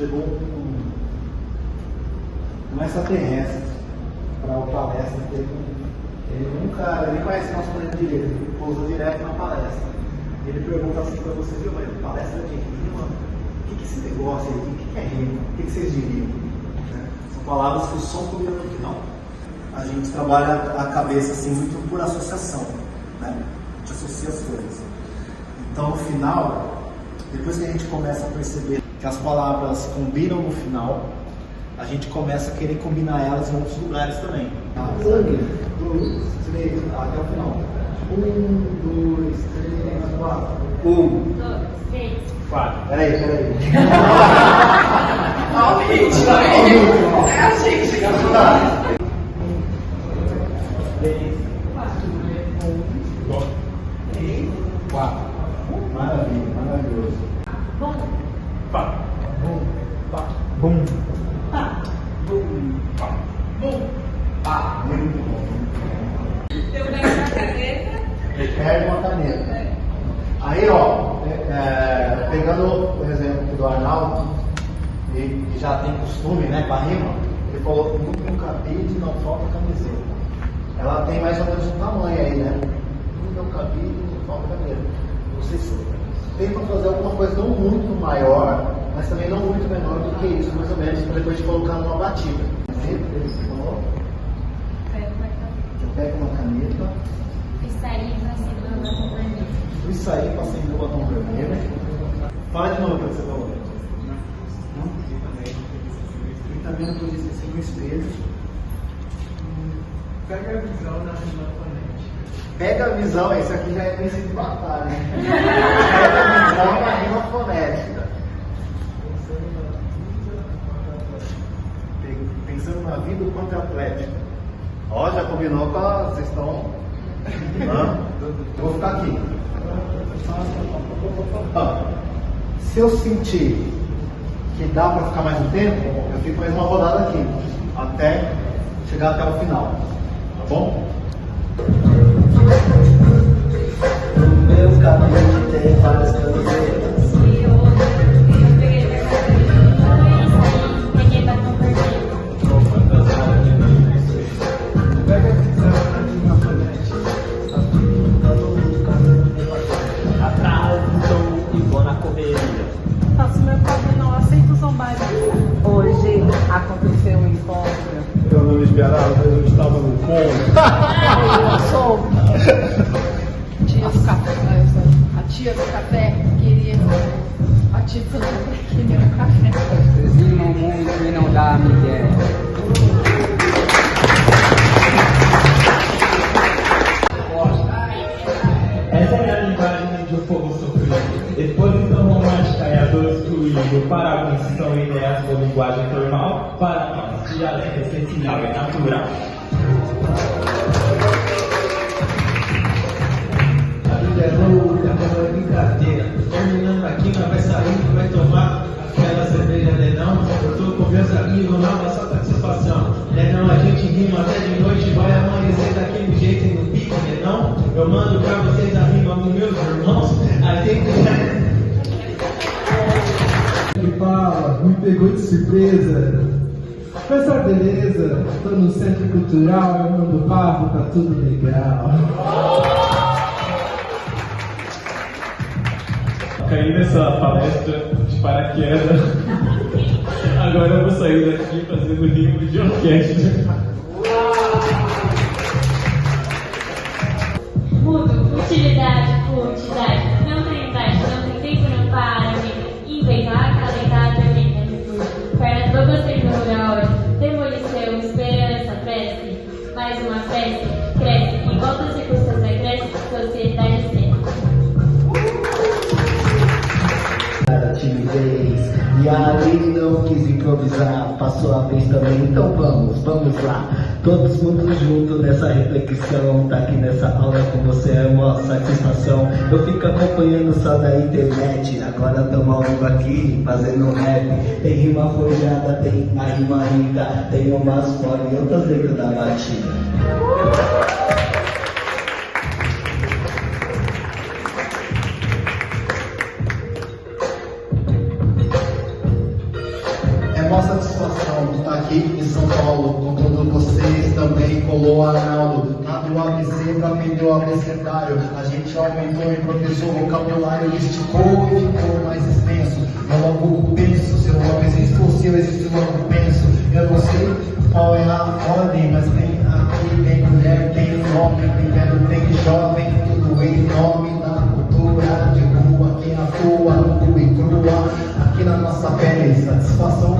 chegou um, um extraterrestre para o palestra. Ele, ele nunca, ele conhece nosso planeta direito, ele pousa direto na palestra. Ele pergunta assim para vocês, viu, mas palestra de rima, o que, que é esse negócio aí, o que, que é rima? O que, que vocês diriam? Né? São palavras que o som no final. A gente trabalha a cabeça assim muito por associação, né? A gente associa as coisas. Então no final, depois que a gente começa a perceber que as palavras combinam no final, a gente começa a querer combinar elas em outros lugares também. Um, dois, três, até o final. Um, dois, três, quatro. Um. Dois, três. Quatro. Peraí, peraí. Olha o ritmo aí. É a gente. Três. Quatro. Três. Quatro. Maravilha, maravilhoso. Bom. Pá. Bum. Pá. Bum. Pá. Bum. Pá. Bum. Pá. Muito bom. Eu pego uma caneta. Ele pega uma caneta. Aí, ó, é, é, pegando o exemplo do Arnaldo, e que já tem costume, né, com a rima, ele falou, no, no cabide não falta camiseta. Ela tem mais ou menos um tamanho aí, né? No meu cabide não falta camiseta. Vocês tentam fazer alguma coisa não muito maior, mas também não muito menor do que isso, mais ou menos, para depois colocar numa batida. Sempre eles colocam, Pega uma caneta. eu pego uma caneta, Isso aí vai ser do batom vermelho. Isso aí, passei no batom vermelho. Fala de novo o que você falou. Não? E também não podia esquecer no espelho. Pega a visão na rima fonética. Pega a visão, esse aqui já é princípio de batalha, hein? Pega a visão na rima fonética. Pe- Pensando quanto é atlética. Ó, já combinou com a. Vocês estão. Hã? Eu vou ficar aqui. Ó, se eu sentir que dá para ficar mais um tempo, eu fico mais uma rodada aqui, até chegar até o final, tá bom? No meu cabelo tem várias camisetas. Não esperava, eu estava no ponto. Eu sou tia do café. A tia do café queria. A tia falou que queria um café. Muito e não dá migué. Essa é a linguagem de um povo sofrido. Exposição romântica e a dor excluído. Para alguns são ideias ou linguagem formal, nós, dialeto essencial e natural. A vida é louca, não é brincadeira. Terminando aqui, nós vai sair, vai tomar aquela cerveja Nenão. Eu tô com meus amigos, não, só satisfação. Nenão, a gente rima até de noite, vai amanhecer daquele jeito no pique, Nenão. Eu mando pra vocês a rima com meus irmãos. A gente. Ele fala, me pegou de surpresa. Só beleza, tô no centro cultural, eu mando papo, tá tudo legal. Caí nessa palestra de paraquedas. Agora eu vou sair daqui fazendo rimo de orquestra. E ali não quis improvisar Passou a vez também, então vamos, vamos lá. Todos mundo junto nessa reflexão Tá aqui nessa aula com você. É uma satisfação. Eu fico acompanhando só da internet Agora tamo ao vivo aqui, fazendo rap. Tem rima forjada, tem a rima rica Tem umas fora e outras dentro da batida maior satisfação de estar aqui em São Paulo com todos vocês também, com o Arnaldo. Ah, Cabe o ABC ah, para vender o abecedário. A gente aumentou e professor o vocabulário, esticou e ficou mais extenso. Eu logo penso, se eu logo existo, se existe logo penso. Eu não sei qual é a ordem, mas tem aqui, tem mulher, tem homem, tem velho, tem jovem, tudo em nome da cultura de rua, que atua nua e crua, aqui na nossa pele, satisfação